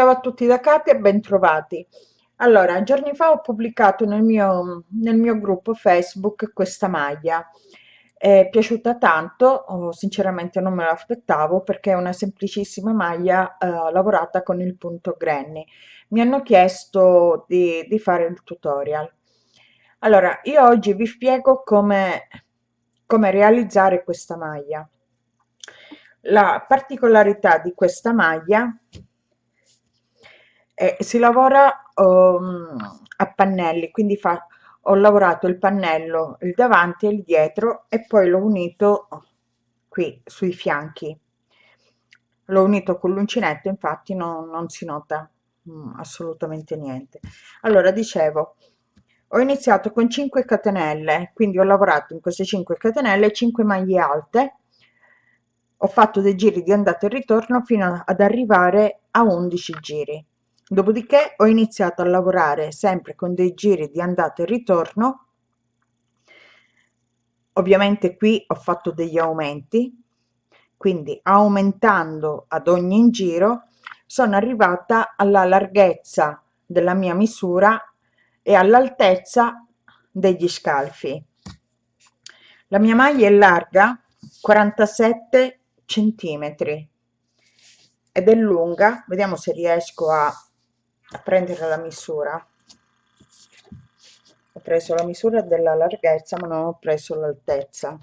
Ciao a tutti da Katia e bentrovati. Allora, giorni fa ho pubblicato nel mio, nel mio gruppo Facebook questa maglia. È piaciuta tanto, oh, sinceramente non me l'aspettavo perché è una semplicissima maglia eh, lavorata con il punto Granny. Mi hanno chiesto di, di fare il tutorial. Allora, io oggi vi spiego come, come realizzare questa maglia. La particolarità di questa maglia eh, si lavora um, a pannelli, quindi fa, ho lavorato il pannello, il davanti e il dietro e poi l'ho unito qui sui fianchi. L'ho unito con l'uncinetto, infatti non, non si nota mm, assolutamente niente. Allora, dicevo, ho iniziato con 5 catenelle, quindi ho lavorato in queste 5 catenelle 5 maglie alte, ho fatto dei giri di andata e ritorno fino ad arrivare a 11 giri Dopodiché ho iniziato a lavorare sempre con dei giri di andata e ritorno. Ovviamente qui ho fatto degli aumenti, quindi aumentando ad ogni giro sono arrivata alla larghezza della mia misura e all'altezza degli scalfi. La mia maglia è larga 47 centimetri ed è lunga, vediamo se riesco a a prendere la misura. Ho preso la misura della larghezza ma non ho preso l'altezza.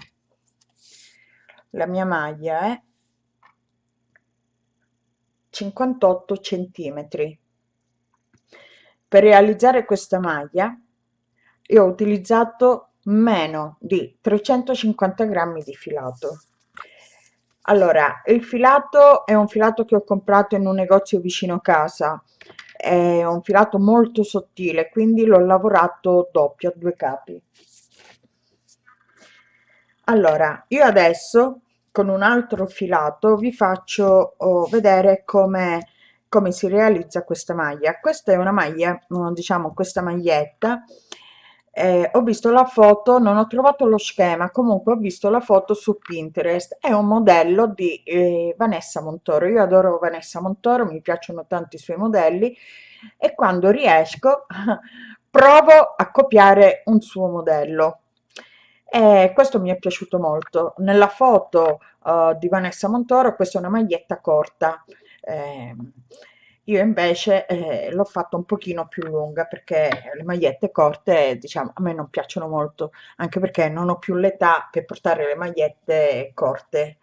La mia maglia è 58 centimetri. Per realizzare questa maglia io ho utilizzato meno di 350 grammi di filato. Allora il filato è un filato che ho comprato in un negozio vicino casa è un filato molto sottile quindi l'ho lavorato doppio a due capi. Allora io adesso con un altro filato vi faccio oh, vedere come come si realizza questa maglia. Questa è una maglia diciamo questa maglietta eh, ho visto la foto non ho trovato lo schema comunque ho visto la foto su pinterest. È un modello di eh, vanessa montoro. Io adoro vanessa montoro mi piacciono tanto i suoi modelli e quando riesco provo a copiare un suo modello. E questo mi è piaciuto molto. Nella foto uh, di vanessa montoro questa è una maglietta corta eh, io invece eh, l'ho fatta un pochino più lunga perché le magliette corte diciamo a me non piacciono molto anche perché non ho più l'età per portare le magliette corte.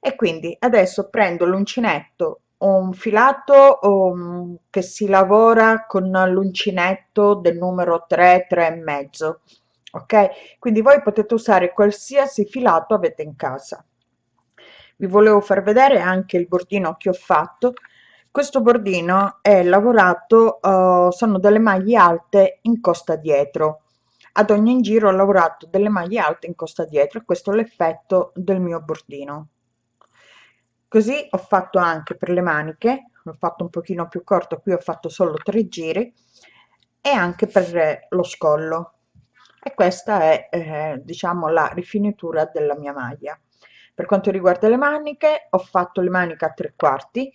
E quindi adesso prendo l'uncinetto un filato um, che si lavora con l'uncinetto del numero 3 3 e mezzo ok? Quindi voi potete usare qualsiasi filato avete in casa. Vi volevo far vedere anche il bordino che ho fatto questo bordino è lavorato uh, sono delle maglie alte in costa dietro. Ad ogni giro ho lavorato delle maglie alte in costa dietro e questo è l'effetto del mio bordino. Così ho fatto anche per le maniche ho fatto un pochino più corto qui ho fatto solo tre giri e anche per lo scollo. E questa è eh, diciamo la rifinitura della mia maglia. Per quanto riguarda le maniche ho fatto le maniche a tre quarti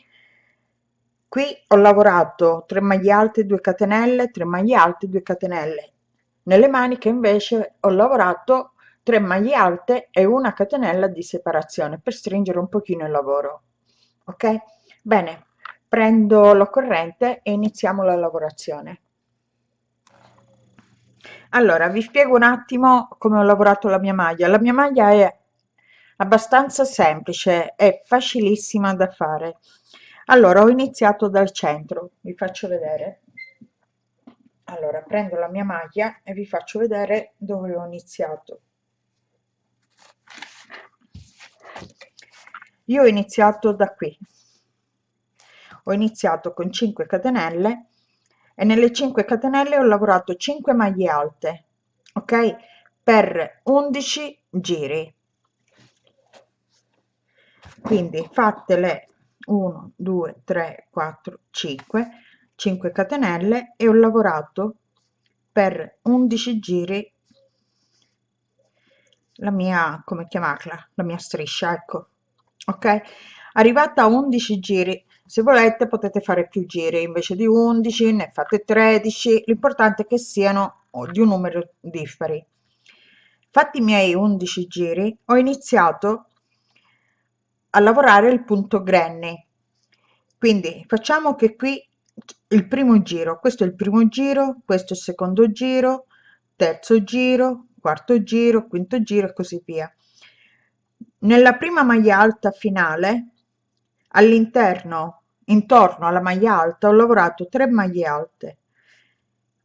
qui ho lavorato 3 maglie alte 2 catenelle 3 maglie alte 2 catenelle. Nelle maniche invece ho lavorato 3 maglie alte e una catenella di separazione per stringere un pochino il lavoro ok? Bene prendo l'occorrente e iniziamo la lavorazione. Allora vi spiego un attimo come ho lavorato la mia maglia. La mia maglia è abbastanza semplice è facilissima da fare allora ho iniziato dal centro vi faccio vedere. Allora prendo la mia maglia e vi faccio vedere dove ho iniziato. Io ho iniziato da qui. Ho iniziato con 5 catenelle e nelle 5 catenelle ho lavorato 5 maglie alte ok? Per 11 giri. Quindi fatele 1 2 3 4 5 5 catenelle e ho lavorato per 11 giri la mia come chiamarla la mia striscia ecco ok? Arrivata a 11 giri se volete potete fare più giri invece di 11 ne fate 13 l'importante è che siano di un numero dispari fatti i miei 11 giri ho iniziato a lavorare il punto granny. Quindi facciamo che qui il primo giro questo è il primo giro questo è il secondo giro terzo giro quarto giro quinto giro e così via. Nella prima maglia alta finale all'interno intorno alla maglia alta ho lavorato 3 maglie alte.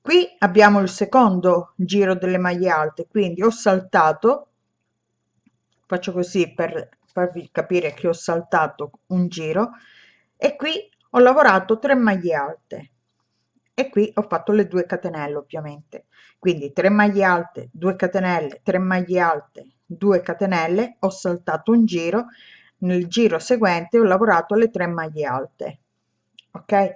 Qui abbiamo il secondo giro delle maglie alte quindi ho saltato faccio così per farvi capire che ho saltato un giro e qui ho lavorato 3 maglie alte. E qui ho fatto le 2 catenelle ovviamente. Quindi 3 maglie alte 2 catenelle 3 maglie alte 2 catenelle ho saltato un giro. Nel giro seguente ho lavorato le 3 maglie alte. Ok?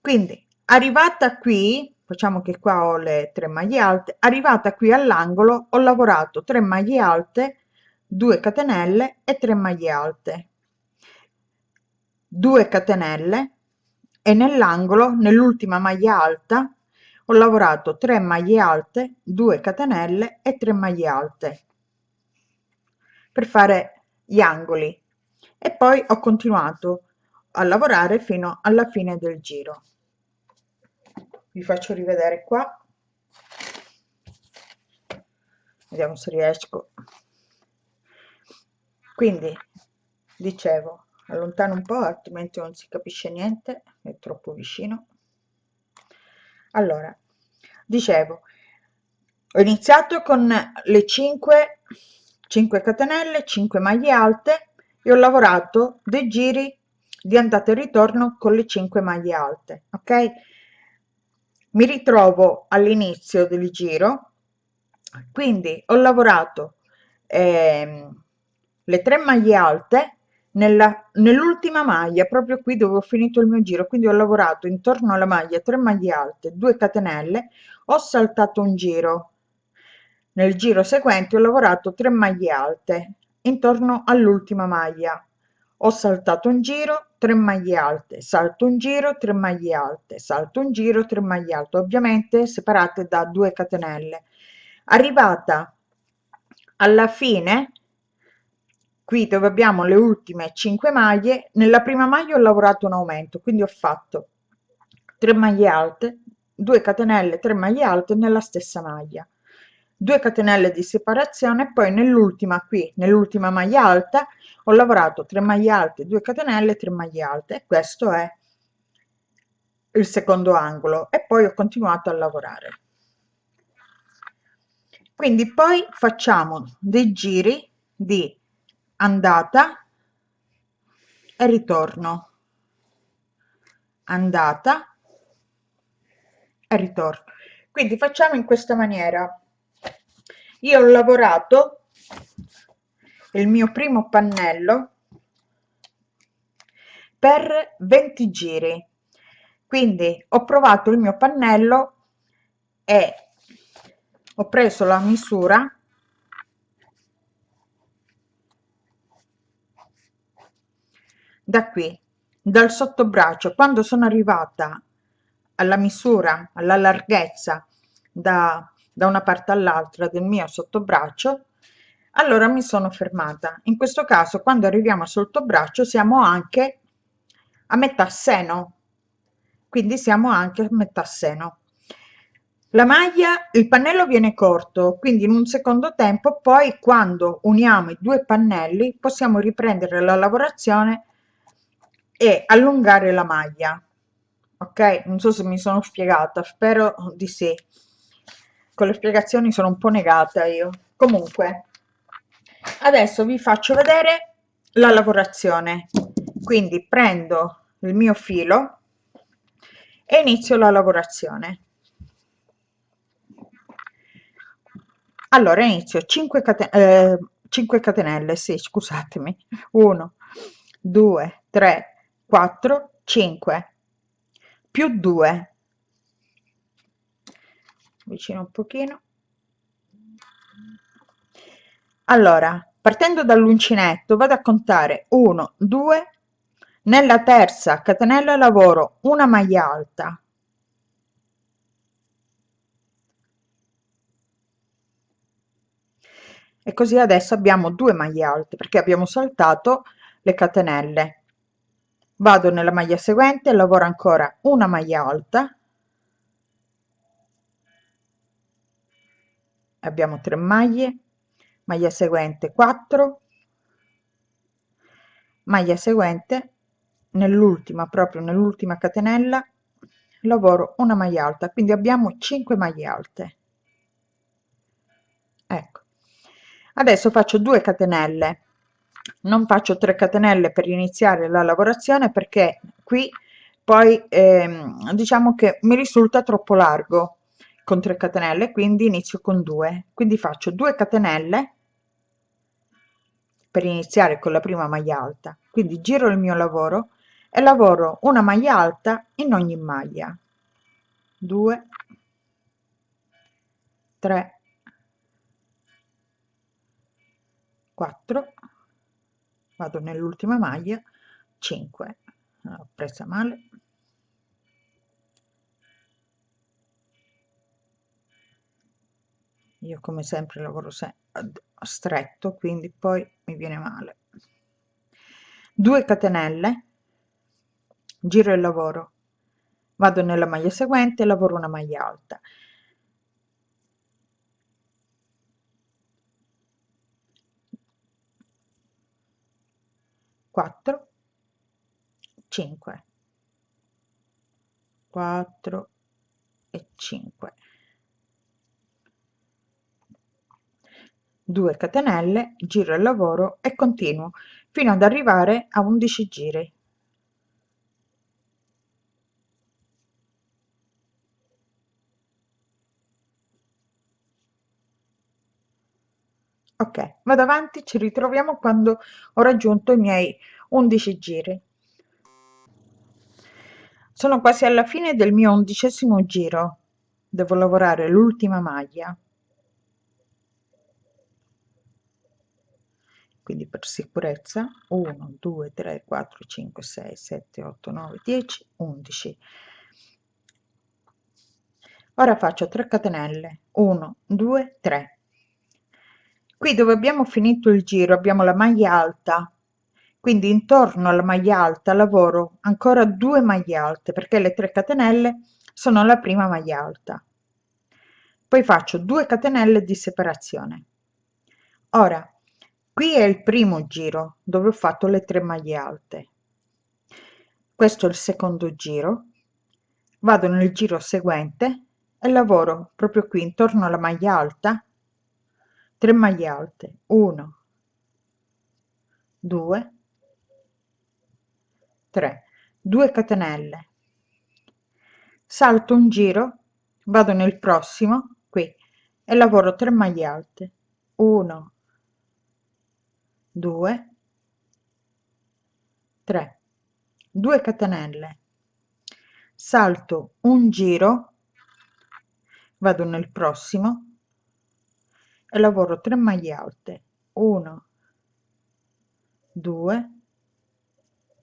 Quindi arrivata qui facciamo che qua ho le 3 maglie alte arrivata qui all'angolo ho lavorato 3 maglie alte 2 catenelle e 3 maglie alte. 2 catenelle e nell'angolo nell'ultima maglia alta ho lavorato 3 maglie alte 2 catenelle e 3 maglie alte per fare gli angoli. E poi ho continuato a lavorare fino alla fine del giro. Vi faccio rivedere qua. Vediamo se riesco quindi dicevo allontano un po' altrimenti non si capisce niente è troppo vicino. Allora dicevo ho iniziato con le 5 5 catenelle 5 maglie alte e ho lavorato dei giri di andata e ritorno con le 5 maglie alte ok? Mi ritrovo all'inizio del giro quindi ho lavorato eh, le 3 maglie alte nell'ultima maglia proprio qui dove ho finito il mio giro. Quindi ho lavorato intorno alla maglia 3 maglie alte 2 catenelle ho saltato un giro. Nel giro seguente ho lavorato 3 maglie alte intorno all'ultima maglia. Ho saltato un giro 3 maglie alte salto un giro 3 maglie alte salto un giro 3 maglie alte ovviamente separate da 2 catenelle. Arrivata alla fine qui dove abbiamo le ultime 5 maglie nella prima maglia ho lavorato un aumento quindi ho fatto 3 maglie alte 2 catenelle 3 maglie alte nella stessa maglia. 2 catenelle di separazione poi nell'ultima qui nell'ultima maglia alta ho lavorato 3 maglie alte 2 catenelle 3 maglie alte. E questo è il secondo angolo e poi ho continuato a lavorare. Quindi poi facciamo dei giri di andata e ritorno. Andata e ritorno. Quindi facciamo in questa maniera. Io ho lavorato il mio primo pannello per 20 giri. Quindi ho provato il mio pannello e ho preso la misura da qui dal sottobraccio quando sono arrivata alla misura alla larghezza da, da una parte all'altra del mio sottobraccio allora mi sono fermata. In questo caso quando arriviamo al sottobraccio siamo anche a metà seno. Quindi siamo anche a metà seno. La maglia il pannello viene corto quindi in un secondo tempo poi quando uniamo i due pannelli possiamo riprendere la lavorazione e allungare la maglia. Ok? Non so se mi sono spiegata spero di sì. Con le spiegazioni sono un po' negata io. Comunque adesso vi faccio vedere la lavorazione. Quindi prendo il mio filo e inizio la lavorazione. Allora inizio. 5 catenelle, eh, 5 catenelle sì scusatemi. 1 2 3 4 5 più 2 vicino un pochino. Allora partendo dall'uncinetto vado a contare 1 2 nella terza catenella lavoro una maglia alta. E così adesso abbiamo due maglie alte perché abbiamo saltato le catenelle vado nella maglia seguente lavoro ancora una maglia alta. Abbiamo 3 maglie. Maglia seguente 4 maglia seguente nell'ultima proprio nell'ultima catenella lavoro una maglia alta. Quindi abbiamo 5 maglie alte. Ecco. Adesso faccio 2 catenelle non faccio 3 catenelle per iniziare la lavorazione perché qui poi ehm, diciamo che mi risulta troppo largo con 3 catenelle quindi inizio con 2 quindi faccio 2 catenelle per iniziare con la prima maglia alta. Quindi giro il mio lavoro e lavoro una maglia alta in ogni maglia. 2 3 4 vado nell'ultima maglia. 5 ho presa male. Io come sempre lavoro se stretto quindi poi mi viene male. 2 catenelle. Giro il lavoro. Vado nella maglia seguente lavoro una maglia alta 4 5 4 e 5 2 catenelle giro il lavoro e continuo fino ad arrivare a 11 giri ok vado avanti ci ritroviamo quando ho raggiunto i miei 11 giri. Sono quasi alla fine del mio undicesimo giro. Devo lavorare l'ultima maglia. Quindi per sicurezza 1 2 3 4 5 6 7 8 9 10 11 ora faccio 3 catenelle. 1 2 3 qui dove abbiamo finito il giro abbiamo la maglia alta. Quindi intorno alla maglia alta lavoro ancora due maglie alte perché le 3 catenelle sono la prima maglia alta. Poi faccio 2 catenelle di separazione. Ora qui è il primo giro dove ho fatto le 3 maglie alte. Questo è il secondo giro. Vado nel giro seguente e lavoro proprio qui intorno alla maglia alta 3 maglie alte. 1 2 3 2 catenelle. Salto un giro vado nel prossimo qui e lavoro 3 maglie alte. 1 2 3 2 catenelle. Salto un giro vado nel prossimo lavoro 3 maglie alte. 1 2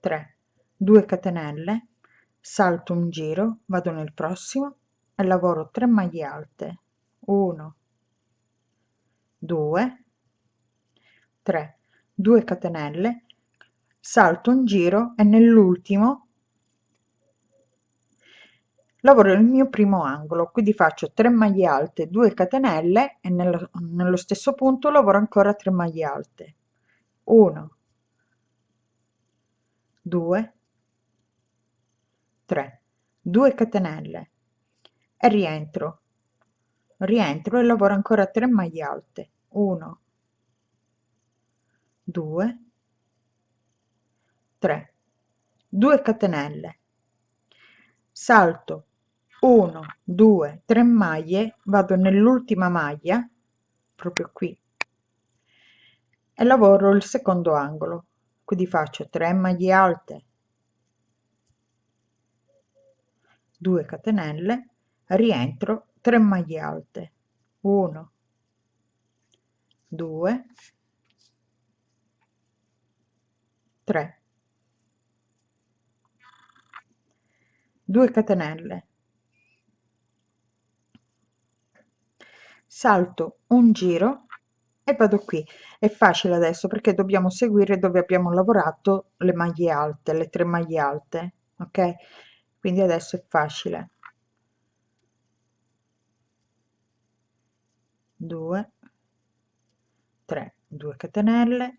3 2 catenelle. Salto un giro vado nel prossimo e lavoro 3 maglie alte. 1 2 3 2 catenelle. Salto un giro e nell'ultimo lavoro il mio primo angolo quindi faccio 3 maglie alte 2 catenelle e nello, nello stesso punto lavoro ancora 3 maglie alte. 1 2 3 2 catenelle e rientro. Rientro e lavoro ancora 3 maglie alte. 1 2 3 2 catenelle. Salto 1 2 3 maglie vado nell'ultima maglia proprio qui e lavoro il secondo angolo. Quindi faccio 3 maglie alte 2 catenelle rientro 3 maglie alte. 1 2 3 2 catenelle salto un giro e vado qui. È facile adesso perché dobbiamo seguire dove abbiamo lavorato le maglie alte le tre maglie alte ok? Quindi adesso è facile. 2 3 2 catenelle.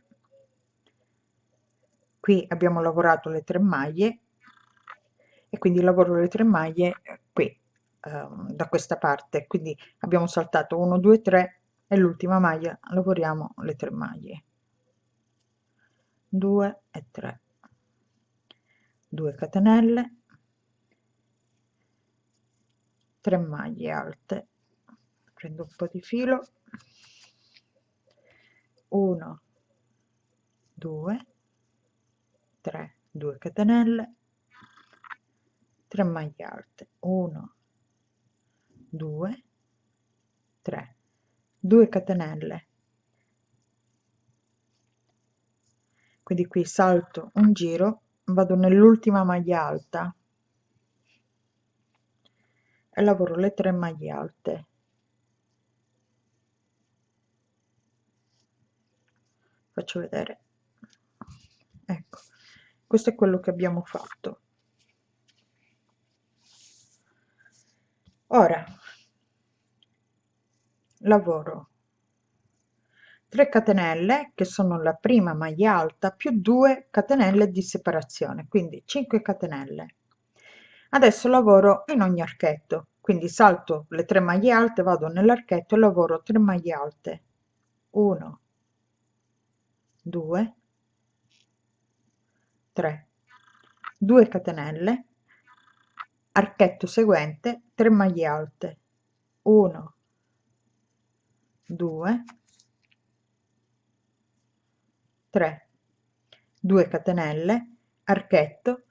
Qui abbiamo lavorato le tre maglie e quindi lavoro le tre maglie qui Ehm, da questa parte. Quindi abbiamo saltato 1 2 3 e l'ultima maglia lavoriamo le tre maglie. 2 e 3 2 catenelle. 3 maglie alte. Prendo un po di filo. 1 2 3 2 catenelle. 3 maglie alte. 1 2 3 2 catenelle. Quindi qui salto un giro vado nell'ultima maglia alta e lavoro le tre maglie alte. Faccio vedere. Ecco questo è quello che abbiamo fatto. Ora lavoro. 3 catenelle che sono la prima maglia alta più 2 catenelle di separazione quindi 5 catenelle. Adesso lavoro in ogni archetto quindi salto le tre maglie alte vado nell'archetto e lavoro 3 maglie alte. 1 2 3 2 catenelle archetto seguente 3 maglie alte. 1 2 3 2 catenelle archetto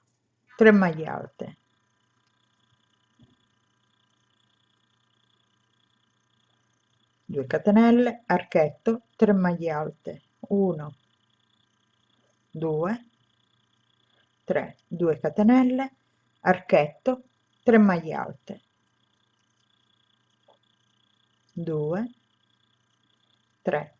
3 maglie alte. Due catenelle archetto 3 maglie alte. 1 2 3 2 catenelle archetto 3 maglie alte. 2 3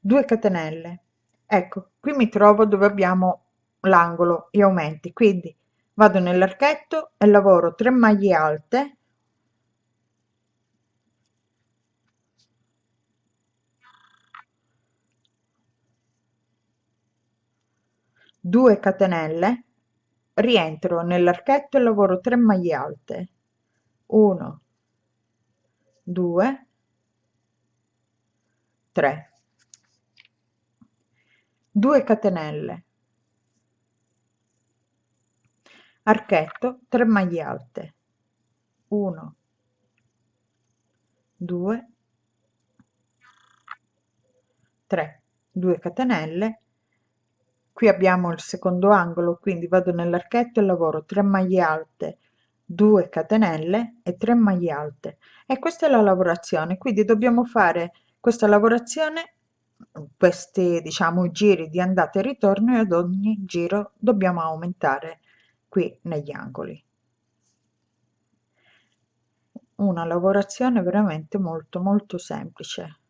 2 catenelle. Ecco qui mi trovo dove abbiamo l'angolo gli aumenti. Quindi vado nell'archetto e lavoro 3 maglie alte. 2 catenelle. Rientro nell'archetto e lavoro 3 maglie alte. 1 2 3 2 catenelle. Archetto 3 maglie alte. 1 2 3 2 catenelle. Qui abbiamo il secondo angolo quindi vado nell'archetto e lavoro 3 maglie alte 2 catenelle e 3 maglie alte. E questa è la lavorazione quindi dobbiamo fare questa lavorazione questi diciamo giri di andata e ritorno e ad ogni giro dobbiamo aumentare qui negli angoli. Una lavorazione veramente molto molto semplice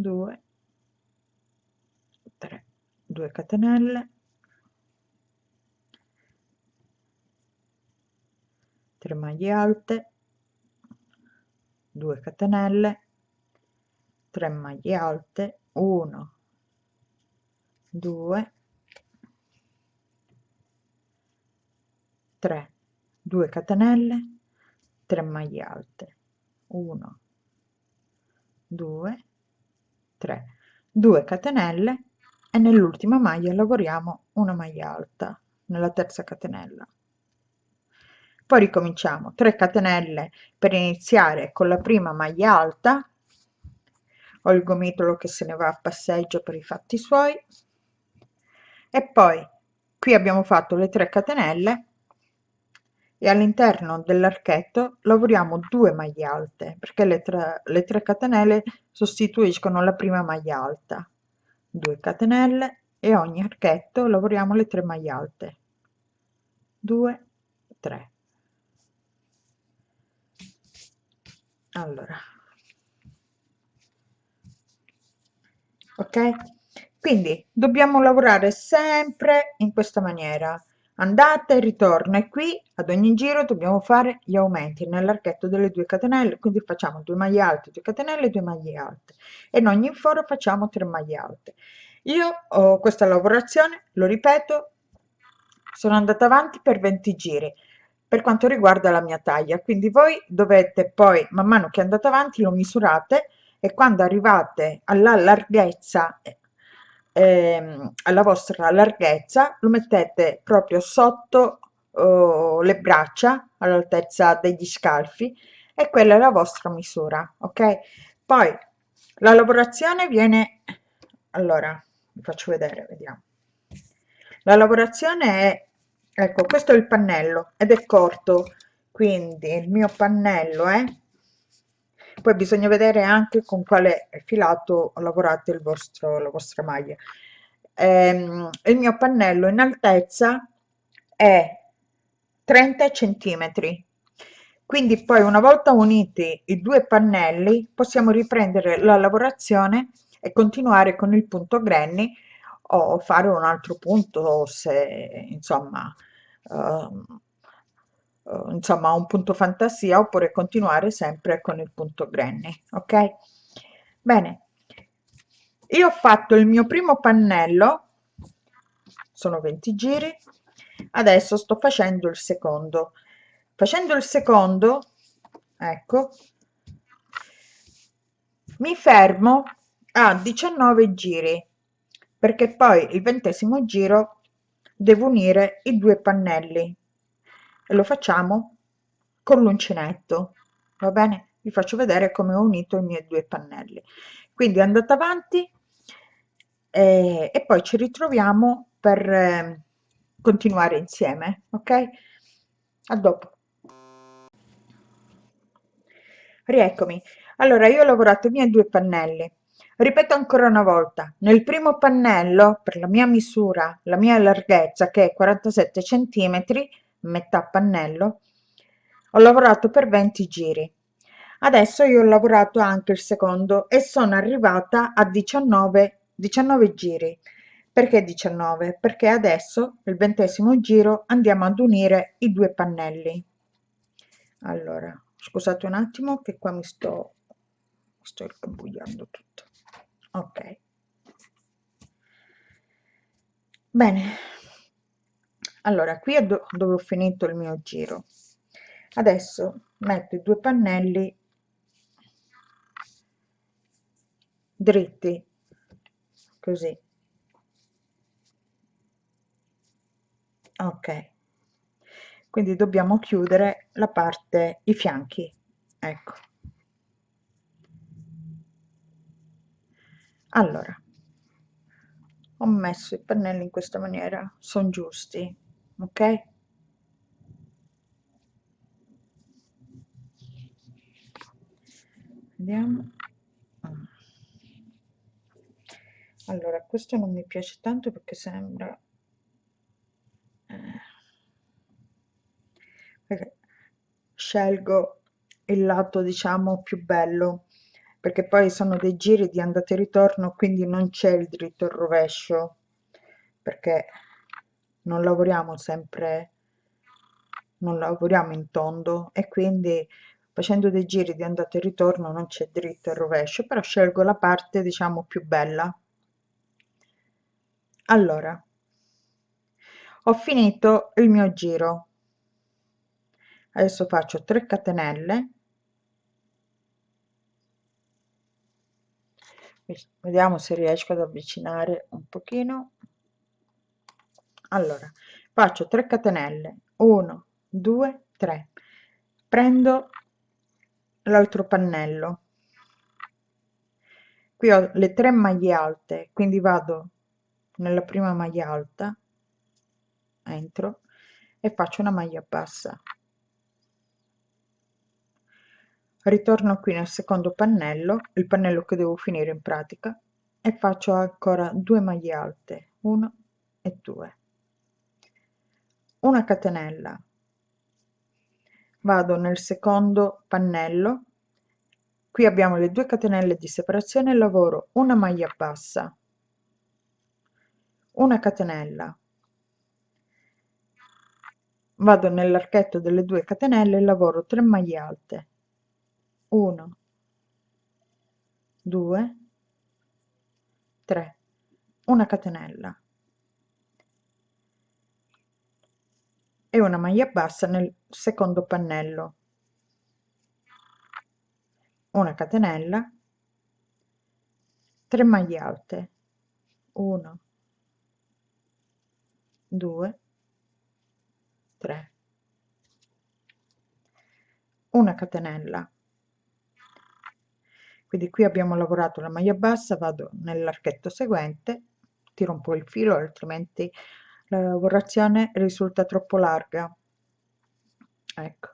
2 3 2 catenelle 3 maglie alte 2 catenelle 3 maglie alte 1 2 3 2 catenelle 3 maglie alte 1 2 3 2 catenelle e nell'ultima maglia lavoriamo una maglia alta nella terza catenella. Poi ricominciamo 3 catenelle per iniziare con la prima maglia alta. Ho il gomitolo che se ne va a passeggio per i fatti suoi. E poi qui abbiamo fatto le 3 catenelle e all'interno dell'archetto lavoriamo due maglie alte perché le tre, le tre catenelle sostituiscono la prima maglia alta. 2 catenelle e ogni archetto lavoriamo le tre maglie alte. 2 3 allora. Ok? Quindi dobbiamo lavorare sempre in questa maniera andata e ritorno e qui ad ogni giro dobbiamo fare gli aumenti nell'archetto delle due catenelle quindi facciamo 2 maglie alte 2 catenelle 2 maglie alte. E in ogni foro facciamo 3 maglie alte. Io ho questa lavorazione lo ripeto sono andata avanti per 20 giri per quanto riguarda la mia taglia. Quindi voi dovete poi man mano che andate avanti lo misurate e quando arrivate alla larghezza ehm, alla vostra larghezza lo mettete proprio sotto oh, le braccia all'altezza degli scalfi e quella è la vostra misura ok? Poi la lavorazione viene allora vi faccio vedere vediamo. La lavorazione è ecco questo è il pannello ed è corto quindi il mio pannello è poi bisogna vedere anche con quale filato lavorate il vostro la vostra maglia. Ehm, il mio pannello in altezza è 30 centimetri. Quindi poi una volta uniti i due pannelli possiamo riprendere la lavorazione e continuare con il punto granny o fare un altro punto se insomma uh, uh, insomma un punto fantasia oppure continuare sempre con il punto granny ok? Bene. Io ho fatto il mio primo pannello sono 20 giri adesso sto facendo il secondo. Facendo il secondo ecco mi fermo a 19 giri perché poi il ventesimo giro devo unire i due pannelli e lo facciamo con l'uncinetto va bene? Vi faccio vedere come ho unito i miei due pannelli. Quindi andate avanti e, e poi ci ritroviamo per eh, continuare insieme ok? A dopo. Rieccomi. Allora io ho lavorato i miei due pannelli. Ripeto ancora una volta nel primo pannello per la mia misura la mia larghezza che è 47 centimetri metà pannello ho lavorato per 20 giri. Adesso io ho lavorato anche il secondo e sono arrivata a 19 19 giri. Perché 19 perché adesso il ventesimo giro andiamo ad unire i due pannelli. Allora scusate un attimo che qua mi sto sto incabugliando tutto. Ok. Bene allora qui è do dove ho finito il mio giro. Adesso metto i due pannelli dritti così. Ok. Quindi dobbiamo chiudere la parte i fianchi. Ecco. Allora ho messo i pannelli in questa maniera sono giusti ok? Vediamo. Allora questo non mi piace tanto perché sembra eh, scelgo il lato diciamo più bello perché poi sono dei giri di andata e ritorno quindi non c'è il dritto il rovescio perché non lavoriamo sempre non lavoriamo in tondo e quindi facendo dei giri di andata e ritorno non c'è dritto e rovescio però scelgo la parte diciamo più bella. Allora ho finito il mio giro. Adesso faccio 3 catenelle. Vediamo se riesco ad avvicinare un pochino allora faccio 3 catenelle. 1 2 3 prendo l'altro pannello. Qui ho le tre maglie alte quindi vado nella prima maglia alta entro e faccio una maglia bassa. Ritorno qui nel secondo pannello il pannello che devo finire in pratica e faccio ancora due maglie alte 1 e 2 una catenella. Vado nel secondo pannello. Qui abbiamo le due catenelle di separazione lavoro una maglia bassa. Una catenella. Vado nell'archetto delle due catenelle lavoro 3 maglie alte. 1 2 3 una catenella e una maglia bassa nel secondo pannello una catenella. 3 maglie alte. 1 2 3 una catenella. Quindi qui abbiamo lavorato la maglia bassa vado nell'archetto seguente tiro un po il filo altrimenti la lavorazione risulta troppo larga. Ecco.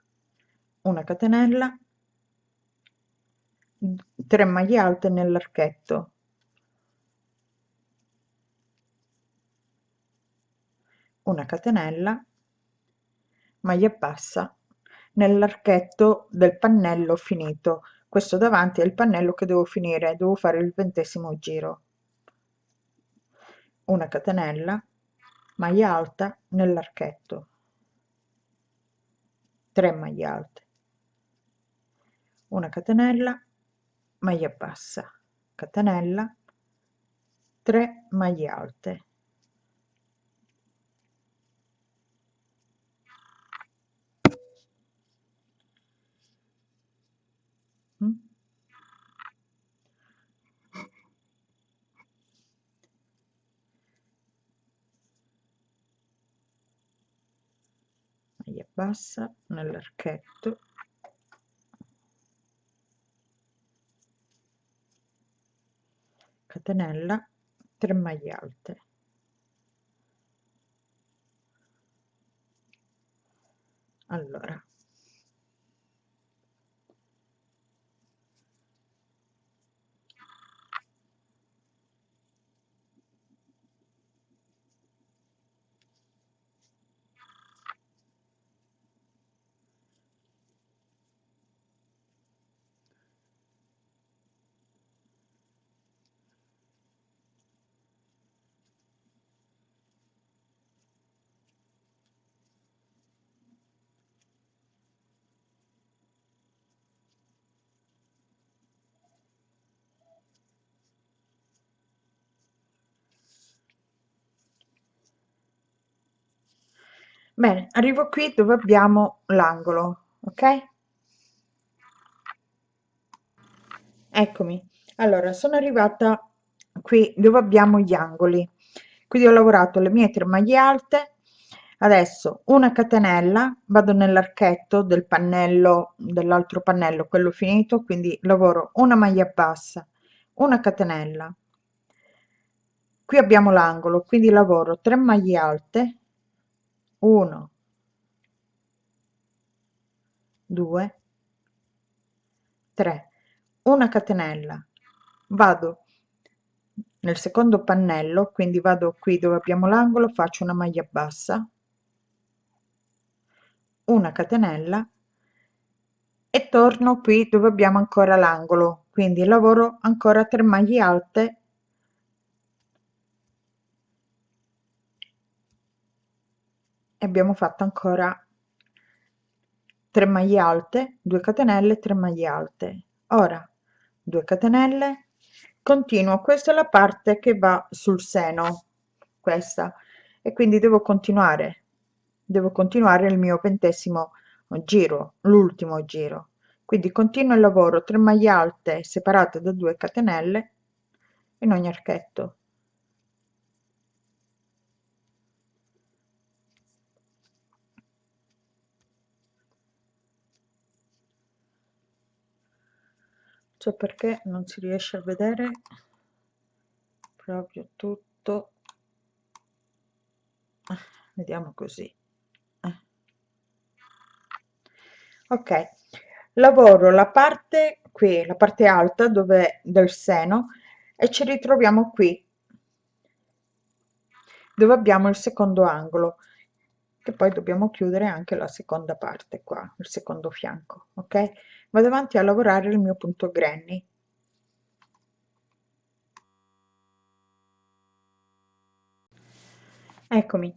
Una catenella. 3 maglie alte nell'archetto. Una catenella. Maglia bassa nell'archetto del pannello finito. Questo davanti è il pannello che devo finire. Devo fare il ventesimo giro. Una catenella maglia alta nell'archetto. 3 maglie alte. Una catenella maglia bassa catenella. 3 maglie alte maglia bassa nell'archetto. Catenella 3 maglie alte. Allora bene arrivo qui dove abbiamo l'angolo ok? Eccomi. Allora sono arrivata qui dove abbiamo gli angoli. Quindi ho lavorato le mie tre maglie alte. Adesso una catenella vado nell'archetto del pannello dell'altro pannello quello finito quindi lavoro una maglia bassa una catenella. Qui abbiamo l'angolo quindi lavoro 3 maglie alte 1 2 3 una catenella. Vado nel secondo pannello quindi vado qui dove abbiamo l'angolo faccio una maglia bassa. Una catenella. E torno qui dove abbiamo ancora l'angolo quindi lavoro ancora 3 maglie alte abbiamo fatto ancora 3 maglie alte 2 catenelle 3 maglie alte. Ora 2 catenelle continuo. Questa è la parte che va sul seno questa. E quindi devo continuare devo continuare il mio ventesimo giro l'ultimo giro. Quindi continuo il lavoro 3 maglie alte separate da 2 catenelle in ogni archetto so perché non si riesce a vedere proprio tutto. Vediamo così. Ok lavoro la parte qui la parte alta dove del seno e ci ritroviamo qui dove abbiamo il secondo angolo che poi dobbiamo chiudere anche la seconda parte qua il secondo fianco ok vado avanti a lavorare il mio punto granny. Eccomi.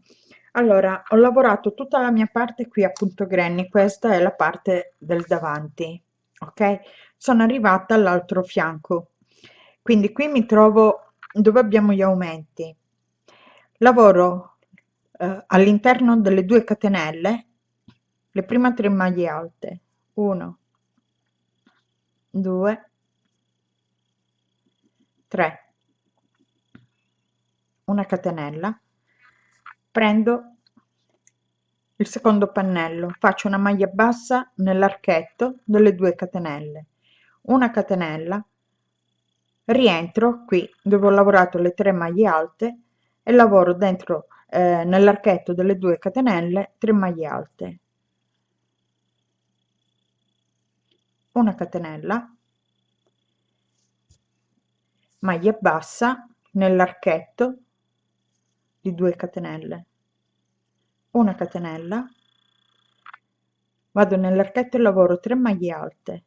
Allora ho lavorato tutta la mia parte qui a punto granny questa è la parte del davanti ok? Sono arrivata all'altro fianco. Quindi qui mi trovo dove abbiamo gli aumenti. Lavoro eh, all'interno delle due catenelle le prime tre maglie alte. 1 2 3 una catenella. Prendo il secondo pannello faccio una maglia bassa nell'archetto delle due catenelle. Una catenella rientro qui dove ho lavorato le tre maglie alte e lavoro dentro eh, nell'archetto delle due catenelle 3 maglie alte una catenella maglia bassa nell'archetto di 2 catenelle. Una catenella vado nell'archetto e lavoro 3 maglie alte.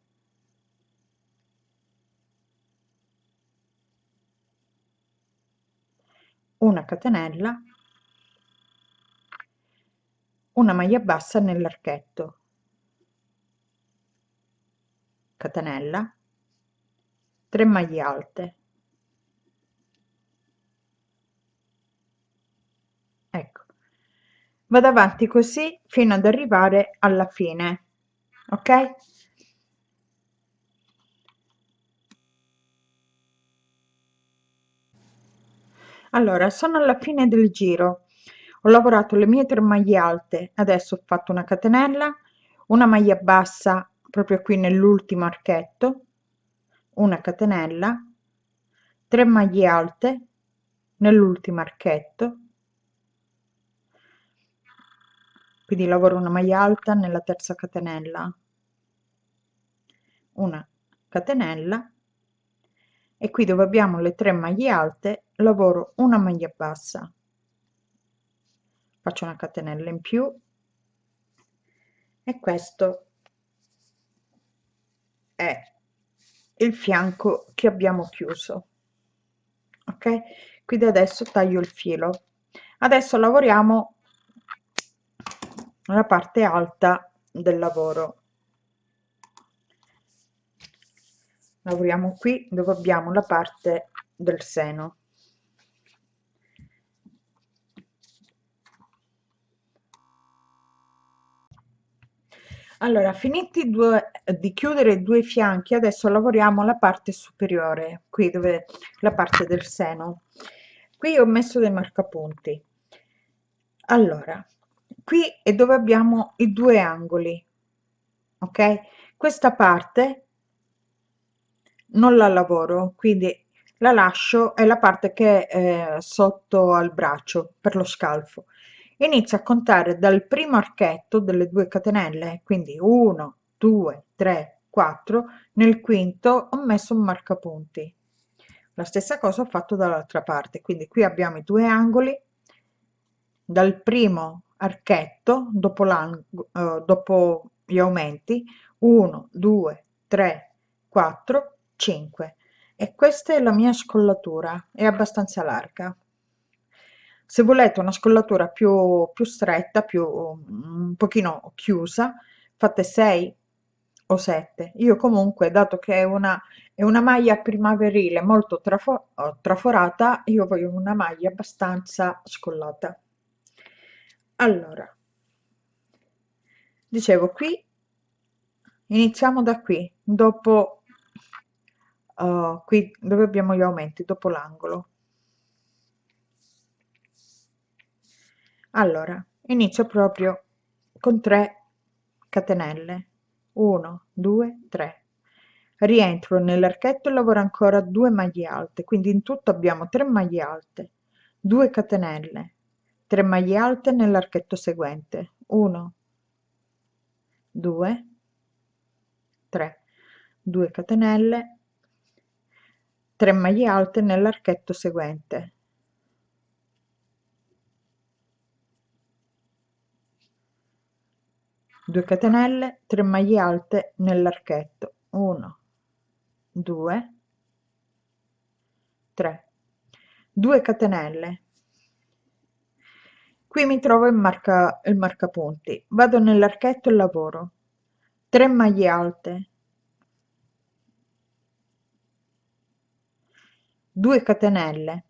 Una catenella una maglia bassa nell'archetto catenella 3 maglie alte. Ecco. Vado avanti così fino ad arrivare alla fine ok? Allora sono alla fine del giro. Ho lavorato le mie tre maglie alte adesso ho fatto una catenella una maglia bassa proprio qui nell'ultimo archetto una catenella 3 maglie alte nell'ultimo archetto. Quindi lavoro una maglia alta nella terza catenella una catenella e qui dove abbiamo le tre maglie alte lavoro una maglia bassa. Faccio una catenella in più e questo è il fianco che abbiamo chiuso ok? Quindi adesso taglio il filo. Adesso lavoriamo la parte alta del lavoro. Lavoriamo qui dove abbiamo la parte del seno allora finiti due, di chiudere due fianchi adesso lavoriamo la parte superiore qui dove la parte del seno. Qui ho messo dei marcapunti. Allora qui è dove abbiamo i due angoli ok? Questa parte non la lavoro quindi la lascio è la parte che è sotto al braccio per lo scalfo inizio a contare dal primo archetto delle due catenelle quindi 1 2 3 4 nel quinto ho messo un marcapunti. La stessa cosa ho fatto dall'altra parte quindi qui abbiamo i due angoli. Dal primo archetto dopo, uh, dopo gli aumenti 1 2 3 4 5 e questa è la mia scollatura è abbastanza larga se volete una scollatura più, più stretta, più un pochino chiusa, fate 6 o 7. Io comunque, dato che è una, è una maglia primaverile molto trafo, traforata, io voglio una maglia abbastanza scollata. Allora, dicevo qui, iniziamo da qui, dopo, uh, qui dove abbiamo gli aumenti, dopo l'angolo. Allora inizio proprio con 3 catenelle. 1 2 3 rientro nell'archetto e lavoro ancora 2 maglie alte quindi in tutto abbiamo 3 maglie alte 2 catenelle 3 maglie alte nell'archetto seguente. 1 2 3 2 catenelle 3 maglie alte nell'archetto seguente 2 catenelle 3 maglie alte nell'archetto. 1 2 3 2 catenelle. Qui mi trovo il marca il marcapunti. Vado nell'archetto e lavoro. 3 maglie alte. 2 catenelle.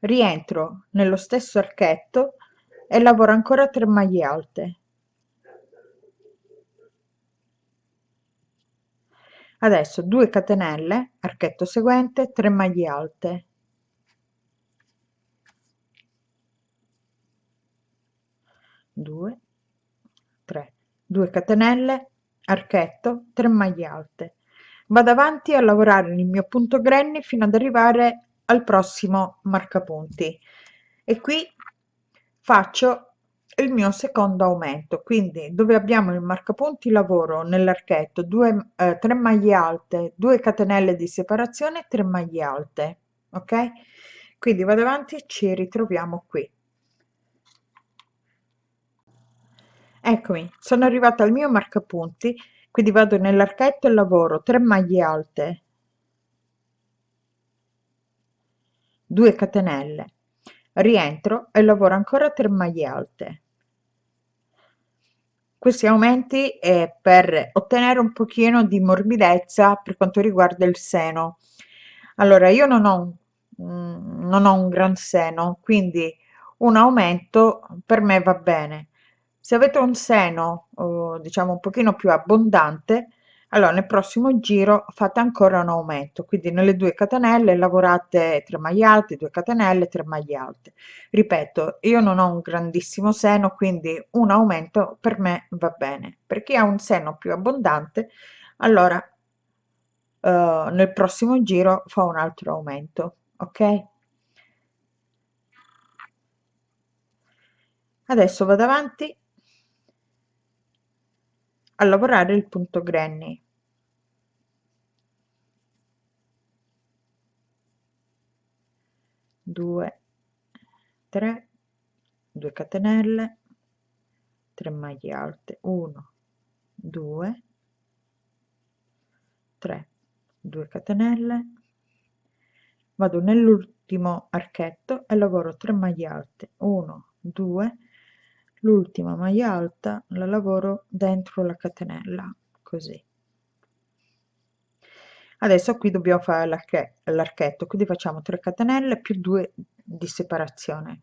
Rientro nello stesso archetto e lavoro ancora 3 maglie alte adesso 2 catenelle archetto seguente 3 maglie alte. Due, tre, 2 catenelle archetto 3 maglie alte. Vado avanti a lavorare il mio punto granny fino ad arrivare al prossimo marcapunti. E qui faccio il mio secondo aumento. Quindi dove abbiamo il marcapunti lavoro nell'archetto 2 eh, 3 maglie alte 2 catenelle di separazione 3 maglie alte ok? Quindi vado avanti ci ritroviamo qui. Eccomi sono arrivata al mio marcapunti quindi vado nell'archetto e lavoro 3 maglie alte 2 catenelle rientro e lavoro ancora 3 maglie alte. Questi aumenti è per ottenere un pochino di morbidezza per quanto riguarda il seno. Allora io non ho un, non ho un gran seno quindi un aumento per me va bene. Se avete un seno diciamo un pochino più abbondante allora nel prossimo giro fate ancora un aumento quindi nelle due catenelle lavorate 3 maglie alte 2 catenelle 3 maglie alte. Ripeto io non ho un grandissimo seno quindi un aumento per me va bene. Per chi ha un seno più abbondante allora eh, nel prossimo giro fa un altro aumento ok? Adesso vado avanti a lavorare il punto granny. Due tre 2 catenelle 3 maglie alte. 1 2 3 2 catenelle. Vado nell'ultimo archetto e lavoro 3 maglie alte. 1 2 l'ultima maglia alta la lavoro dentro la catenella così. Adesso qui dobbiamo fare l'archetto quindi facciamo 3 catenelle più 2 di separazione.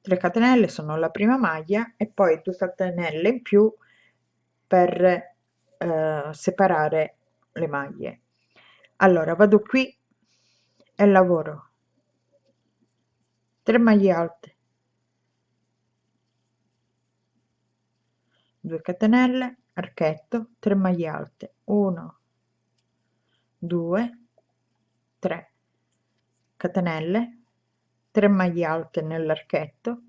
3 catenelle sono la prima maglia e poi 2 catenelle in più per eh, separare le maglie. Allora vado qui e lavoro. 3 maglie alte 2 catenelle archetto 3 maglie alte 1 2 3 catenelle 3 maglie alte nell'archetto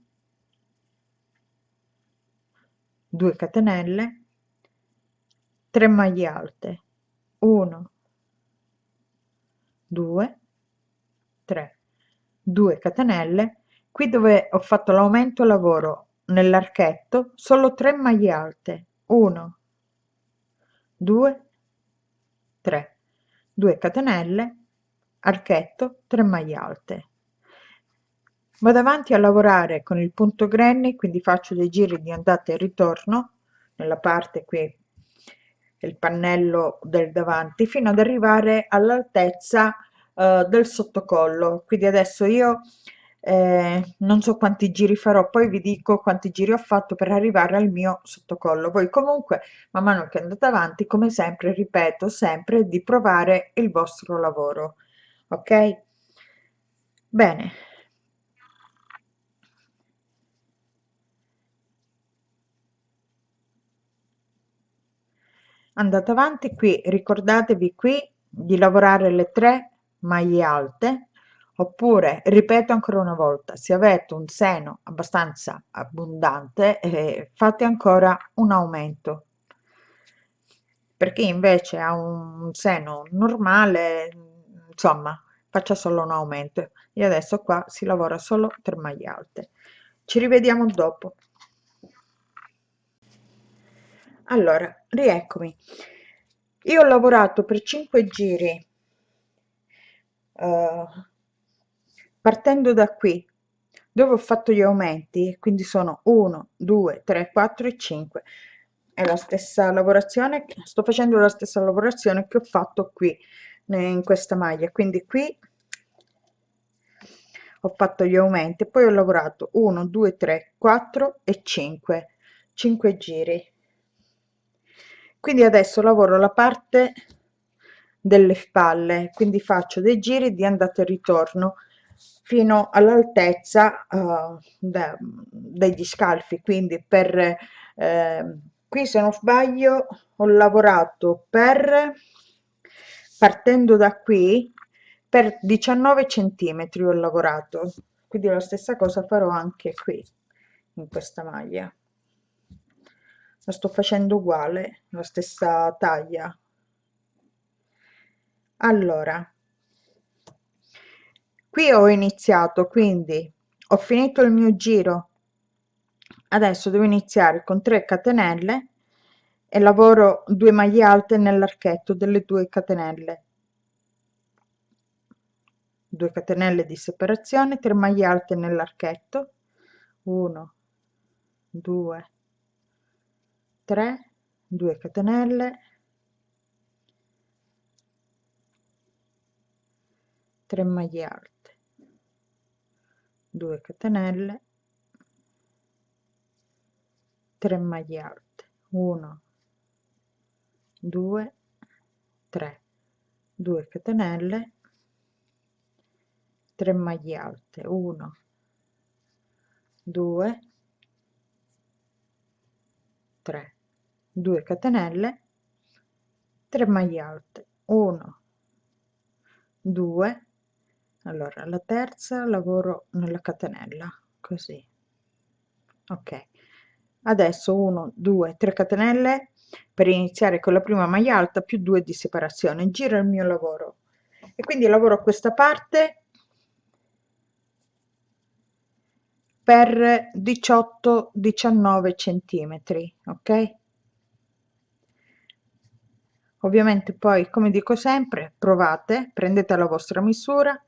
2 catenelle 3 maglie alte 1 2 3 2 catenelle. Qui dove ho fatto l'aumento lavoro nell'archetto solo 3 maglie alte. 1 2 3 2 catenelle archetto 3 maglie alte. Vado avanti a lavorare con il punto granny quindi faccio dei giri di andata e ritorno nella parte qui il pannello del davanti fino ad arrivare all'altezza eh, del sottocollo. Quindi adesso io eh, non so quanti giri farò poi vi dico quanti giri ho fatto per arrivare al mio sottocollo. Voi comunque man mano che andate avanti come sempre ripeto sempre di provare il vostro lavoro ok? Bene. Andate avanti qui ricordatevi qui di lavorare le tre maglie alte oppure ripeto ancora una volta se avete un seno abbastanza abbondante eh, fate ancora un aumento. Per chi invece ha un seno normale insomma faccia solo un aumento. E adesso qua si lavora solo per maglie alte. Ci rivediamo dopo. Allora rieccomi. Io ho lavorato per 5 giri uh, partendo da qui dove ho fatto gli aumenti quindi sono 1 2 3 4 e 5 è la stessa lavorazione sto facendo la stessa lavorazione che ho fatto qui in questa maglia. Quindi qui ho fatto gli aumenti poi ho lavorato 1 2 3 4 e 5 5 giri. Quindi adesso lavoro la parte delle spalle quindi faccio dei giri di andata e ritorno fino all'altezza uh, degli scalfi. Quindi per eh, qui se non sbaglio ho lavorato per partendo da qui per 19 centimetri ho lavorato. Quindi la stessa cosa farò anche qui in questa maglia. La sto facendo uguale la stessa taglia. Allora qui ho iniziato quindi ho finito il mio giro. Adesso devo iniziare con 3 catenelle e lavoro 2 maglie alte nell'archetto delle 2 catenelle. 2 catenelle di separazione 3 maglie alte nell'archetto. 1 2 3 2 catenelle. 3 maglie alte 2 catenelle 3 maglie alte 1 2 3 2 catenelle 3 maglie alte 1 2 3 2 catenelle 3 maglie alte 1 2 allora la terza lavoro nella catenella così. Ok. Adesso 1 2 3 catenelle per iniziare con la prima maglia alta più 2 di separazione. Giro il mio lavoro. E quindi lavoro questa parte per 18 19 centimetri ok? Ovviamente poi come dico sempre provate prendete la vostra misura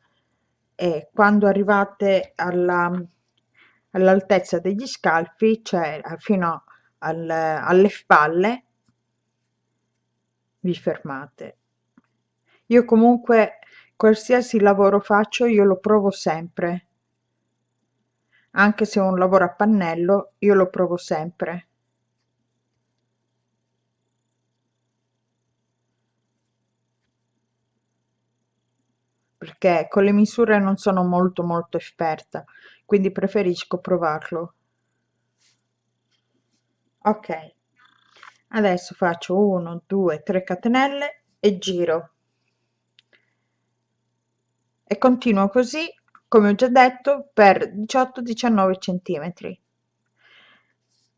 e quando arrivate alla all'altezza degli scalfi cioè fino al, alle spalle vi fermate. Io comunque qualsiasi lavoro faccio io lo provo sempre. Anche se un lavoro a pannello io lo provo sempre perché con le misure non sono molto molto esperta quindi preferisco provarlo. Ok. Adesso faccio 1 2 3 catenelle e giro. E continuo così come ho già detto per 18 19 centimetri.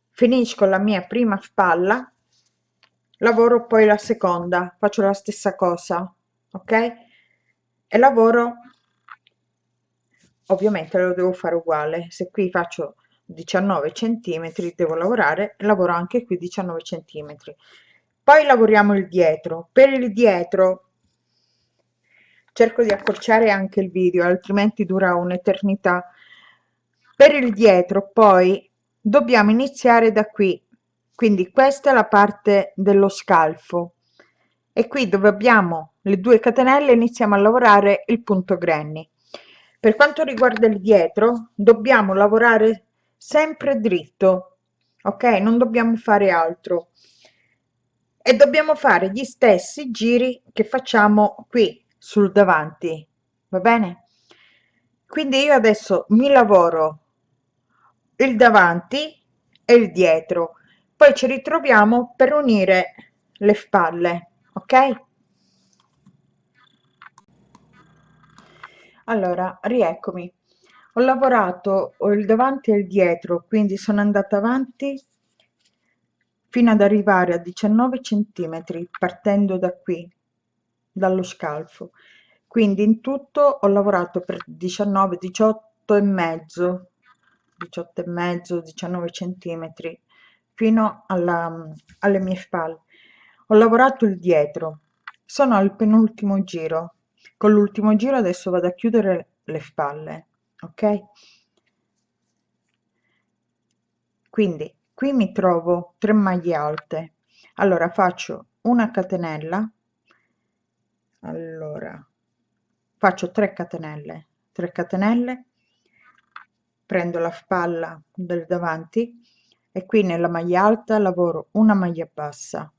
Finisco la mia prima spalla lavoro poi la seconda faccio la stessa cosa ok e lavoro? Ovviamente lo devo fare uguale. Se qui faccio 19 centimetri devo lavorare lavoro anche qui 19 centimetri. Poi lavoriamo il dietro. Per il dietro cerco di accorciare anche il video altrimenti dura un'eternità. Per il dietro poi dobbiamo iniziare da qui. Quindi questa è la parte dello scalfo e qui dove abbiamo le due catenelle iniziamo a lavorare il punto granny. Per quanto riguarda il dietro dobbiamo lavorare sempre dritto ok? Non dobbiamo fare altro. E dobbiamo fare gli stessi giri che facciamo qui sul davanti va bene? Quindi io adesso mi lavoro il davanti e il dietro. Poi ci ritroviamo per unire le spalle ok? Allora rieccomi. Ho lavorato il davanti e il dietro quindi sono andata avanti fino ad arrivare a 19 centimetri partendo da qui dallo scalfo. Quindi in tutto ho lavorato per 19 18 e mezzo 18 e mezzo 19 centimetri fino alla, alle mie spalle ho lavorato il dietro. Sono al penultimo giro. Con l'ultimo giro adesso vado a chiudere le spalle ok? Quindi qui mi trovo 3 maglie alte. Allora faccio una catenella. Allora faccio 3 catenelle 3 catenelle. Prendo la spalla del davanti e qui nella maglia alta lavoro una maglia bassa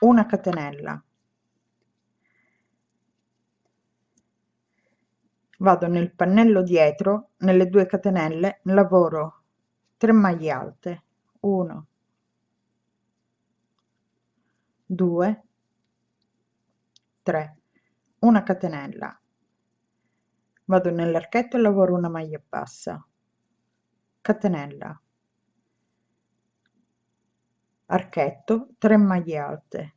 una catenella. Vado nel pannello dietro nelle due catenelle lavoro 3 maglie alte 1 2 3 una catenella. Vado nell'archetto e lavoro una maglia bassa. Catenella archetto 3 maglie alte.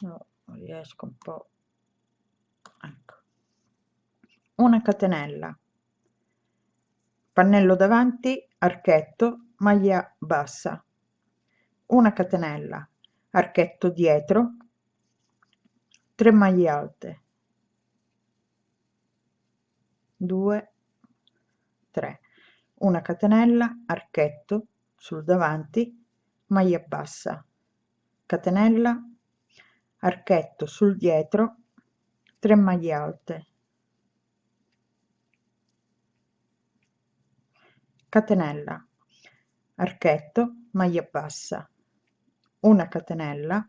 No, riesco un po' ecco. Una catenella. Pannello davanti archetto maglia bassa. Una catenella archetto dietro 3 maglie alte. 2 3 una catenella archetto sul davanti maglia bassa. Catenella archetto sul dietro 3 maglie alte. Catenella archetto maglia bassa. Una catenella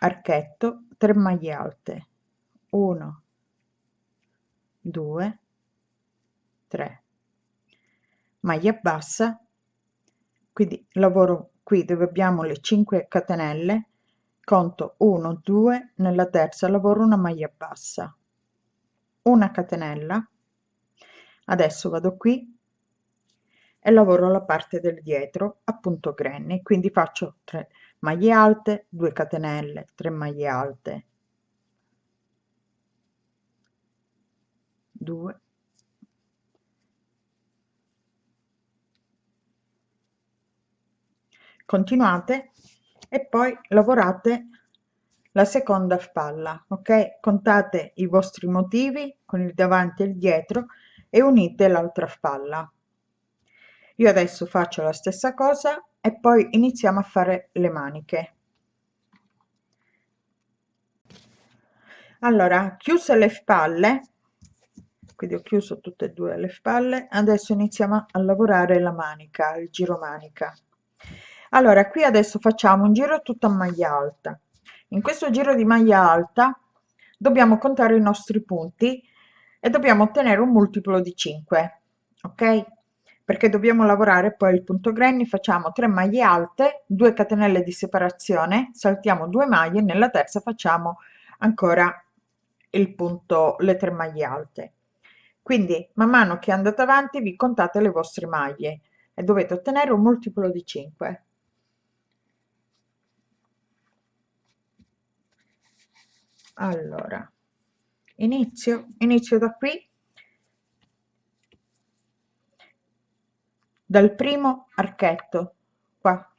archetto 3 maglie alte. 1 2 3 maglia bassa. Quindi lavoro qui dove abbiamo le 5 catenelle conto 1 2 nella terza lavoro una maglia bassa. Una catenella. Adesso vado qui e lavoro la parte del dietro appunto granny quindi faccio 3 maglie alte 2 catenelle 3 maglie alte. 2 continuate e poi lavorate la seconda spalla ok? Contate i vostri motivi con il davanti e il dietro e unite l'altra spalla. Io adesso faccio la stessa cosa e poi iniziamo a fare le maniche. Allora chiuse le spalle quindi ho chiuso tutte e due le spalle adesso iniziamo a lavorare la manica il giro manica allora qui adesso facciamo un giro tutto a maglia alta. In questo giro di maglia alta dobbiamo contare i nostri punti e dobbiamo ottenere un multiplo di 5 ok? Perché dobbiamo lavorare poi il punto granny facciamo 3 maglie alte 2 catenelle di separazione saltiamo 2 maglie nella terza facciamo ancora il punto le 3 maglie alte. Quindi man mano che andate avanti vi contate le vostre maglie e dovete ottenere un multiplo di 5 allora inizio inizio da qui. Dal primo archetto qua.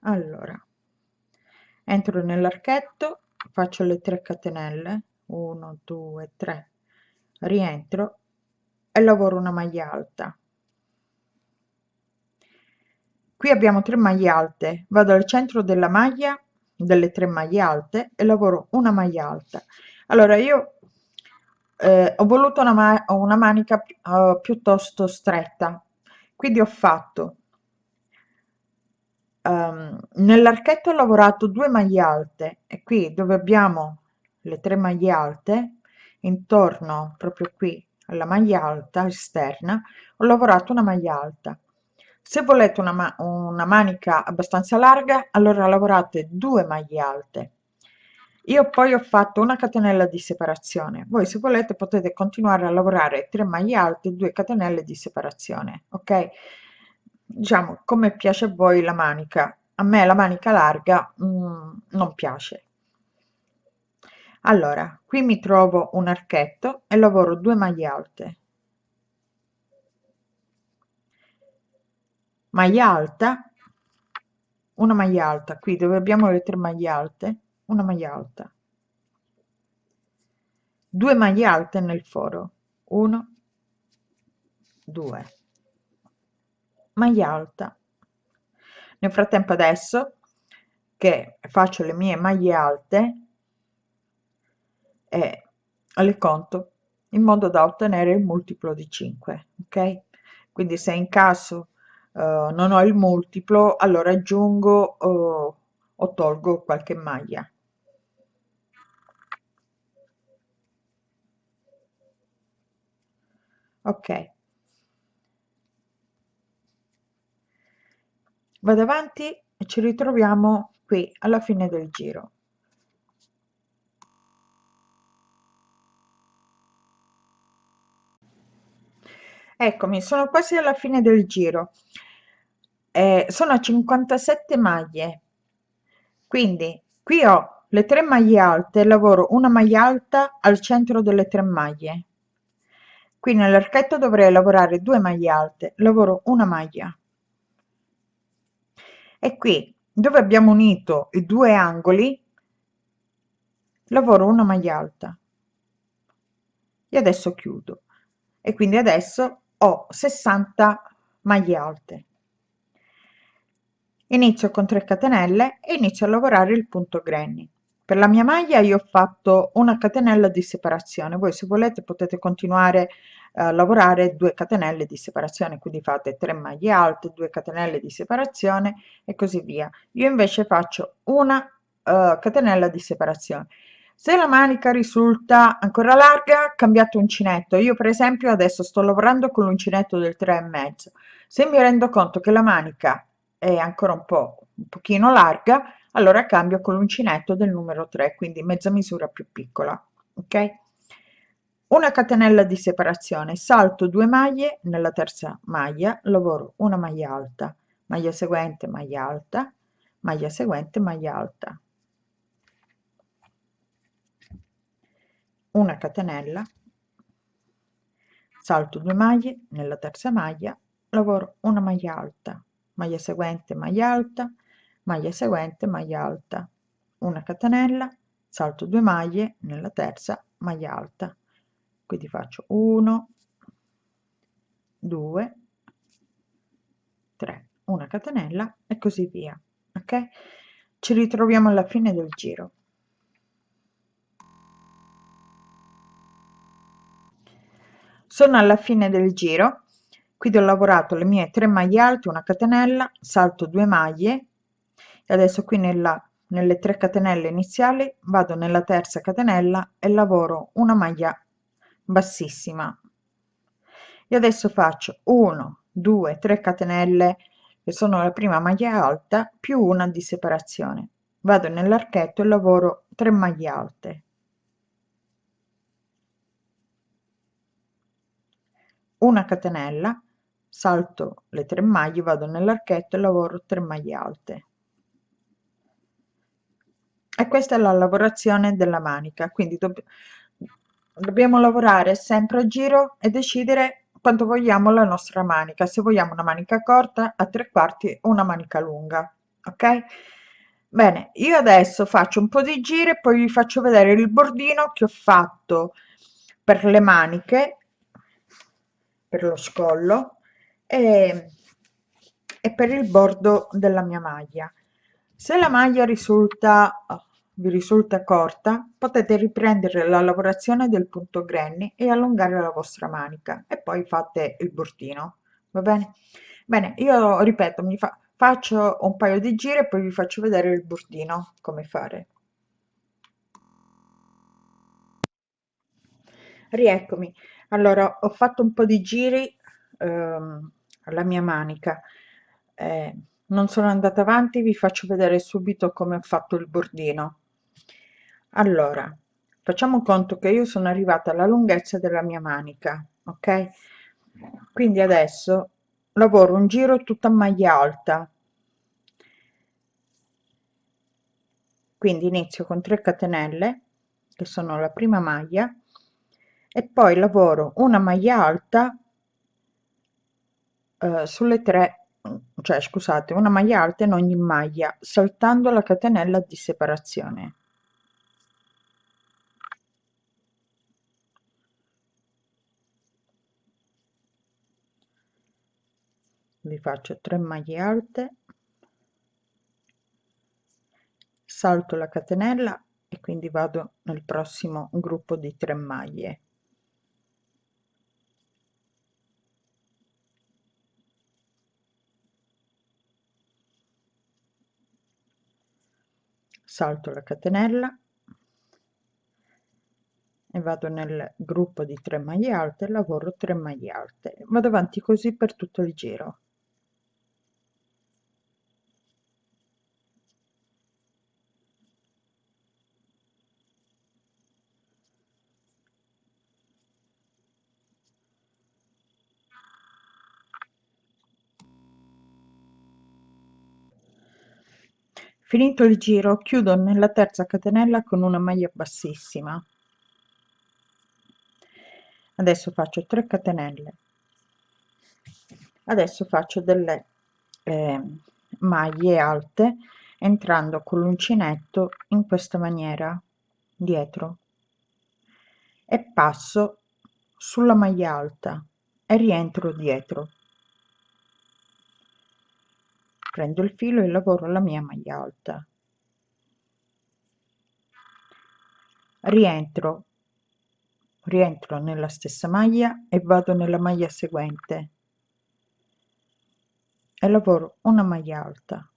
Allora entro nell'archetto faccio le 3 catenelle 1 2 3 rientro e lavoro una maglia alta. Qui abbiamo 3 maglie alte. Vado al centro della maglia delle 3 maglie alte e lavoro una maglia alta. Allora io eh, ho voluto una, ma una manica uh, piuttosto stretta. Quindi ho fatto um, nell'archetto ho lavorato due maglie alte e qui dove abbiamo le tre maglie alte intorno proprio qui alla maglia alta esterna ho lavorato una maglia alta se volete una, ma una manica abbastanza larga allora lavorate due maglie alte. Io poi ho fatto una catenella di separazione. Voi se volete potete continuare a lavorare 3 maglie alte 2 catenelle di separazione ok? Diciamo come piace a voi la manica. A me la manica larga mm, non piace. Allora qui mi trovo un archetto e lavoro 2 maglie alte maglia alta. Una maglia alta qui dove abbiamo le tre maglie alte una maglia alta. 2 maglie alte nel foro. 1 2 maglia alta. Nel frattempo adesso che faccio le mie maglie alte e le conto in modo da ottenere il multiplo di 5 ok? Quindi se in uh, non ho il multiplo allora aggiungo uh, o tolgo qualche maglia. Ok. Vado avanti e ci ritroviamo qui alla fine del giro. Eccomi sono quasi alla fine del giro eh, sono a 57 maglie. Quindi qui ho le tre maglie alte lavoro una maglia alta al centro delle tre maglie. Qui nell'archetto dovrei lavorare 2 maglie alte lavoro una maglia. E qui dove abbiamo unito i due angoli lavoro una maglia alta. E adesso chiudo. E quindi adesso ho 60 maglie alte inizio con 3 catenelle e inizio a lavorare il punto granny. Per la mia maglia io ho fatto una catenella di separazione. Voi se volete potete continuare a lavorare 2 catenelle di separazione quindi fate 3 maglie alte 2 catenelle di separazione e così via. Io invece faccio una uh, catenella di separazione. Se la manica risulta ancora larga cambiate uncinetto. Io per esempio adesso sto lavorando con l'uncinetto del 3 e mezzo. Se mi rendo conto che la manica è ancora un po' un pochino larga allora cambio con l'uncinetto del numero 3 quindi mezza misura più piccola ok? Una catenella di separazione salto due maglie nella terza maglia lavoro una maglia alta maglia seguente maglia alta maglia seguente maglia alta. Una catenella salto due maglie nella terza maglia lavoro una maglia alta maglia seguente maglia alta maglia seguente maglia alta. Una catenella salto due maglie nella terza maglia alta. Quindi faccio 1 2 3 una catenella e così via ok? Ci ritroviamo alla fine del giro. Sono alla fine del giro quindi ho lavorato le mie 3 maglie alte una catenella salto 2 maglie e adesso qui nella nelle 3 catenelle iniziali vado nella terza catenella e lavoro una maglia bassissima. E adesso faccio 1 2 3 catenelle che sono la prima maglia alta più una di separazione. Vado nell'archetto e lavoro 3 maglie alte. Una catenella salto le 3 maglie vado nell'archetto e lavoro 3 maglie alte. E questa è la lavorazione della manica quindi dobb dobbiamo lavorare sempre a giro e decidere quanto vogliamo la nostra manica se vogliamo una manica corta a tre quarti o una manica lunga ok? Bene io adesso faccio un po di giri e poi vi faccio vedere il bordino che ho fatto per le maniche per lo scollo e, e per il bordo della mia maglia. Se la maglia risulta vi risulta corta potete riprendere la lavorazione del punto granny e allungare la vostra manica e poi fate il bordino va bene? Bene io ripeto mi fa, faccio un paio di giri e poi vi faccio vedere il bordino come fare. Rieccomi. Allora ho fatto un po di giri ehm, alla mia manica. Eh, non sono andata avanti vi faccio vedere subito come ho fatto il bordino. Allora facciamo conto che io sono arrivata alla lunghezza della mia manica ok? Quindi adesso lavoro un giro tutta maglia alta. Quindi inizio con 3 catenelle che sono la prima maglia e poi lavoro una maglia alta eh, sulle tre cioè scusate una maglia alta in ogni maglia saltando la catenella di separazione. Vi faccio 3 maglie alte. Salto la catenella e quindi vado nel prossimo gruppo di 3 maglie salto la catenella e vado nel gruppo di 3 maglie alte lavoro 3 maglie alte vado avanti così per tutto il giro finito il giro chiudo nella terza catenella con una maglia bassissima. Adesso faccio 3 catenelle. Adesso faccio delle eh, maglie alte entrando con l'uncinetto in questa maniera dietro. E passo sulla maglia alta e rientro dietro prendo il filo e lavoro la mia maglia alta. Rientro. Rientro nella stessa maglia e vado nella maglia seguente. E lavoro una maglia alta.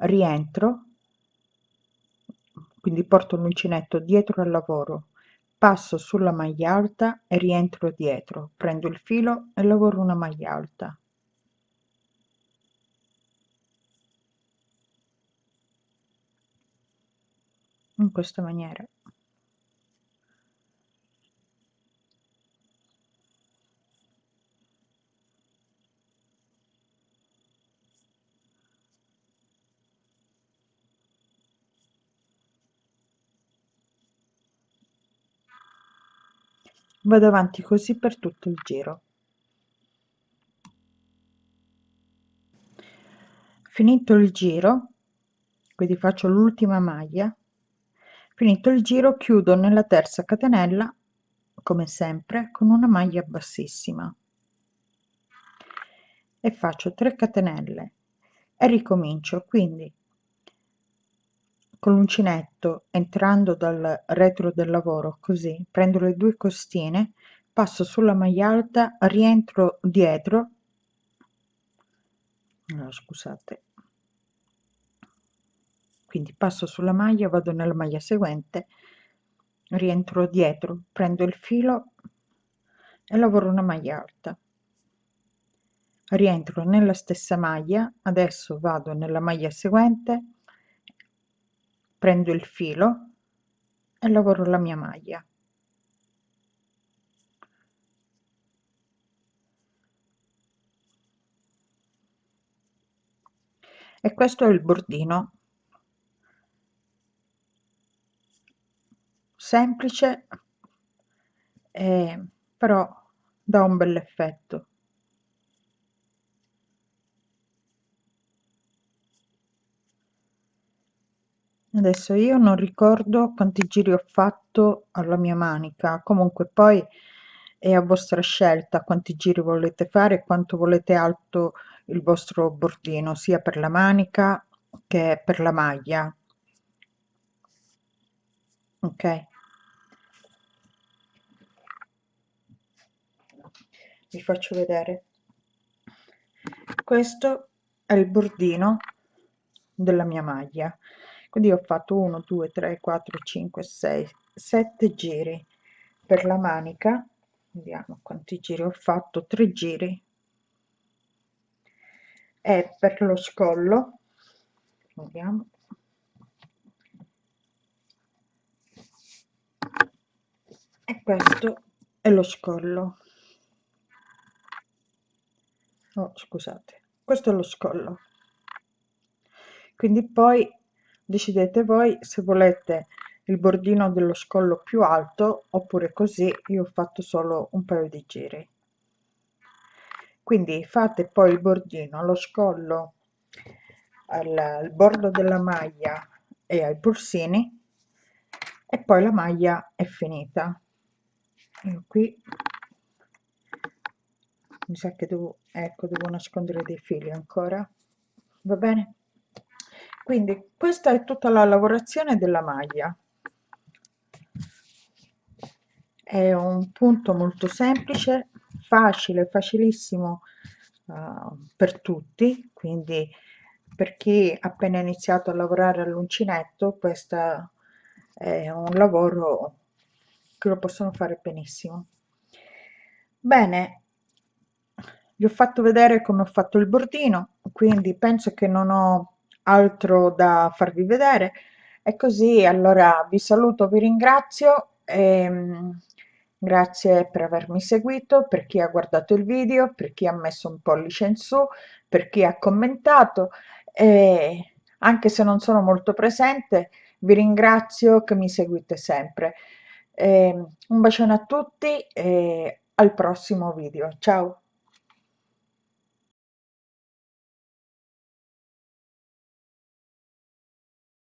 Rientro. Quindi porto l'uncinetto dietro al lavoro. Passo sulla maglia alta e rientro dietro. Prendo il filo e lavoro una maglia alta in questa maniera. Vado avanti così per tutto il giro. Finito il giro quindi faccio l'ultima maglia finito il giro chiudo nella terza catenella come sempre con una maglia bassissima. E faccio 3 catenelle. E ricomincio quindi con l'uncinetto entrando dal retro del lavoro così prendo le due costine passo sulla maglia alta rientro dietro. No, scusate quindi passo sulla maglia vado nella maglia seguente rientro dietro prendo il filo e lavoro una maglia alta. Rientro nella stessa maglia adesso vado nella maglia seguente prendo il filo e lavoro la mia maglia. E questo è il bordino semplice eh, però dà un bel effetto. Adesso io non ricordo quanti giri ho fatto alla mia manica. Comunque poi è a vostra scelta quanti giri volete fare quanto volete alto il vostro bordino sia per la manica che per la maglia. Ok vi faccio vedere. Questo è il bordino della mia maglia. Quindi ho fatto 1 2 3 4 5 6 7 giri per la manica. Vediamo quanti giri ho fatto. 3 giri. E per lo scollo. Vediamo. E questo è lo scollo oh scusate questo è lo scollo. Quindi poi decidete voi se volete il bordino dello scollo più alto oppure così io ho fatto solo un paio di giri. Quindi fate poi il bordino allo scollo al, al bordo della maglia e ai polsini e poi la maglia è finita. Io qui mi sa che devo ecco devo nascondere dei fili ancora. Va bene? Quindi questa è tutta la lavorazione della maglia. È un punto molto semplice facile facilissimo uh, per tutti. Quindi per chi appena iniziato a lavorare all'uncinetto questo è un lavoro che lo possono fare benissimo. Bene vi ho fatto vedere come ho fatto il bordino quindi penso che non ho altro da farvi vedere. E così allora vi saluto vi ringrazio e, ehm, grazie per avermi seguito per chi ha guardato il video per chi ha messo un pollice in su per chi ha commentato e anche se non sono molto presente vi ringrazio che mi seguite sempre. Eh, un bacione a tutti e al prossimo video. Ciao